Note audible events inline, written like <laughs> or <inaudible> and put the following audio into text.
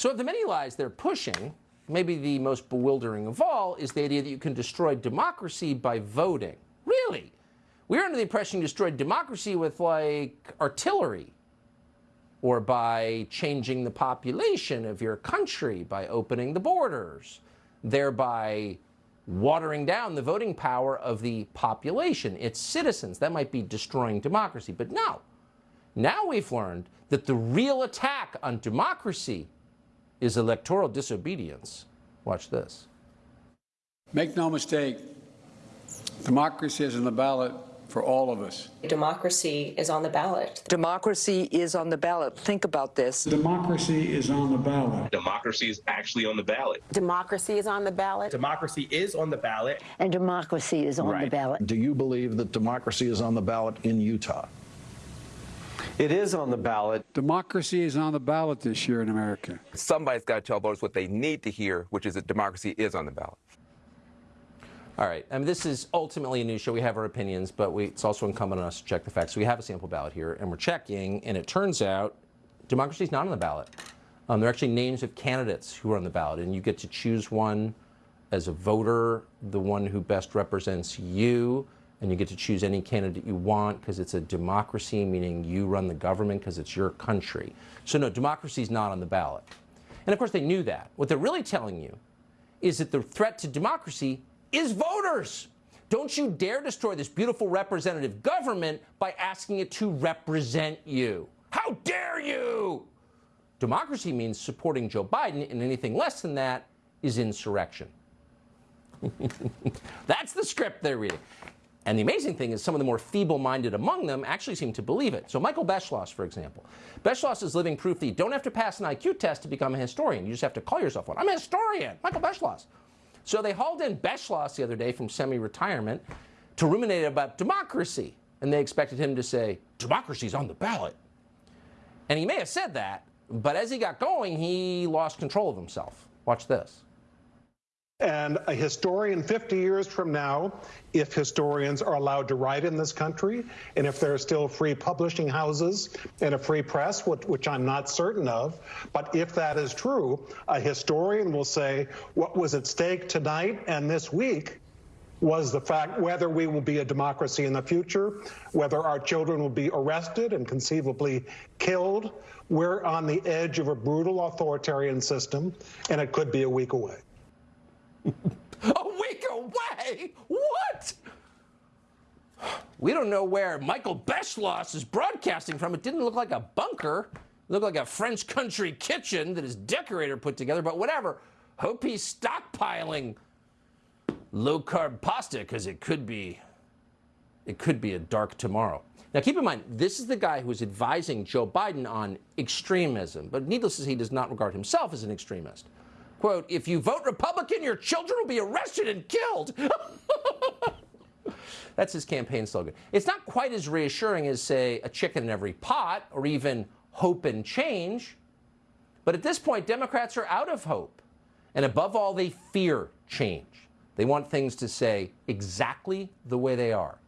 So of the many lies they're pushing, maybe the most bewildering of all is the idea that you can destroy democracy by voting. Really? We were under the impression you destroyed democracy with like artillery or by changing the population of your country, by opening the borders, thereby watering down the voting power of the population, its citizens. That might be destroying democracy. But no. Now we've learned that the real attack on democracy is electoral disobedience. Watch this. Make no mistake, democracy is on the ballot for all of us. Democracy is on the ballot. Democracy is on the ballot. Think about this. Democracy is on the ballot. Democracy is actually on the ballot. Democracy is on the ballot. Democracy is on the ballot. And democracy is on Right. the ballot. Do you believe that democracy is on the ballot in Utah? It is on the ballot. Democracy is on the ballot this year in America. Somebody's got to tell voters what they need to hear, which is that democracy is on the ballot. All right. I mean, this is ultimately a news show. We have our opinions, but we, it's also incumbent on us to check the facts. So we have a sample ballot here, and we're checking, and it turns out democracy is not on the ballot. Um, there are actually names of candidates who are on the ballot, and you get to choose one as a voter, the one who best represents you, and you get to choose any candidate you want because it's a democracy, meaning you run the government because it's your country. So no, democracy is not on the ballot. And of course, they knew that. What they're really telling you is that the threat to democracy is voters. Don't you dare destroy this beautiful representative government by asking it to represent you. How dare you? Democracy means supporting Joe Biden, and anything less than that is insurrection. <laughs> That's the script they're reading. And the amazing thing is some of the more feeble-minded among them actually seem to believe it. So Michael Beschloss, for example. Beschloss is living proof that you don't have to pass an IQ test to become a historian. You just have to call yourself one. I'm a historian, Michael Beschloss. So they hauled in Beschloss the other day from semi-retirement to ruminate about democracy. And they expected him to say, democracy's on the ballot. And he may have said that, but as he got going, he lost control of himself. Watch this. And a historian 50 years from now, if historians are allowed to write in this country, and if there are still free publishing houses and a free press, which, which, I'm not certain of, but if that is true, a historian will say what was at stake tonight and this week was the fact whether we will be a democracy in the future, whether our children will be arrested and conceivably killed. We're on the edge of a brutal authoritarian system, and it could be a week away. What? We don't know where Michael Beschloss is broadcasting from. It didn't look like a bunker. It looked like a French country kitchen that his decorator put together, but whatever. Hope he's stockpiling low-carb pasta because it could be it could be a dark tomorrow. Now keep in mind, this is the guy who is advising Joe Biden on extremism, but needless to say, he does not regard himself as an extremist. Quote, if you vote Republican, your children will be arrested and killed. <laughs> That's his campaign slogan. It's not quite as reassuring as, say, a chicken in every pot or even hope and change. But at this point, Democrats are out of hope. And above all, they fear change. They want things to say exactly the way they are.